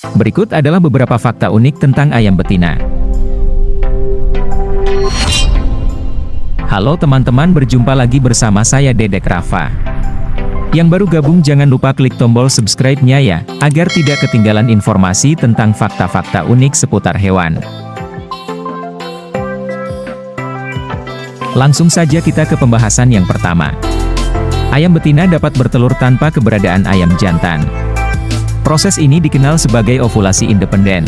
Berikut adalah beberapa fakta unik tentang ayam betina. Halo teman-teman berjumpa lagi bersama saya Dedek Rafa. Yang baru gabung jangan lupa klik tombol subscribe-nya ya, agar tidak ketinggalan informasi tentang fakta-fakta unik seputar hewan. Langsung saja kita ke pembahasan yang pertama. Ayam betina dapat bertelur tanpa keberadaan ayam jantan. Proses ini dikenal sebagai ovulasi independen.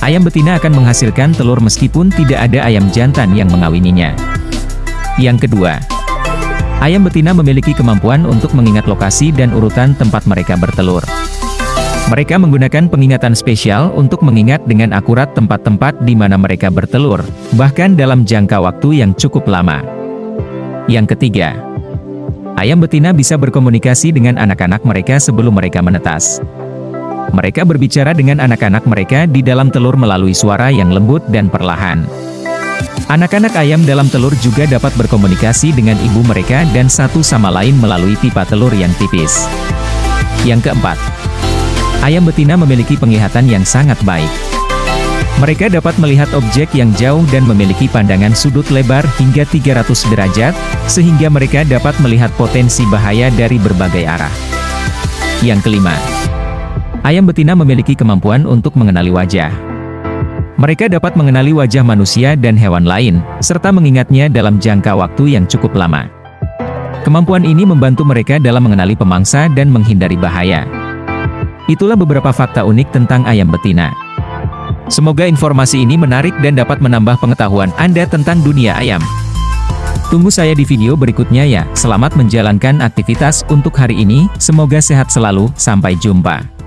Ayam betina akan menghasilkan telur meskipun tidak ada ayam jantan yang mengawininya. Yang kedua, ayam betina memiliki kemampuan untuk mengingat lokasi dan urutan tempat mereka bertelur. Mereka menggunakan pengingatan spesial untuk mengingat dengan akurat tempat-tempat di mana mereka bertelur, bahkan dalam jangka waktu yang cukup lama. Yang ketiga, Ayam betina bisa berkomunikasi dengan anak-anak mereka sebelum mereka menetas. Mereka berbicara dengan anak-anak mereka di dalam telur melalui suara yang lembut dan perlahan. Anak-anak ayam dalam telur juga dapat berkomunikasi dengan ibu mereka dan satu sama lain melalui pipa telur yang tipis. Yang keempat, ayam betina memiliki penglihatan yang sangat baik. Mereka dapat melihat objek yang jauh dan memiliki pandangan sudut lebar hingga 300 derajat, sehingga mereka dapat melihat potensi bahaya dari berbagai arah. Yang kelima, ayam betina memiliki kemampuan untuk mengenali wajah. Mereka dapat mengenali wajah manusia dan hewan lain, serta mengingatnya dalam jangka waktu yang cukup lama. Kemampuan ini membantu mereka dalam mengenali pemangsa dan menghindari bahaya. Itulah beberapa fakta unik tentang ayam betina. Semoga informasi ini menarik dan dapat menambah pengetahuan Anda tentang dunia ayam. Tunggu saya di video berikutnya ya. Selamat menjalankan aktivitas untuk hari ini, semoga sehat selalu, sampai jumpa.